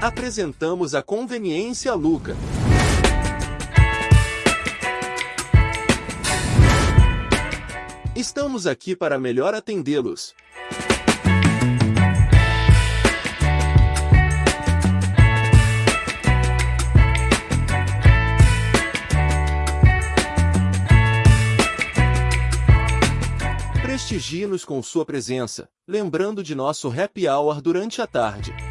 Apresentamos a Conveniência Luca. Estamos aqui para melhor atendê-los. Prestigie-nos com sua presença, lembrando de nosso happy hour durante a tarde.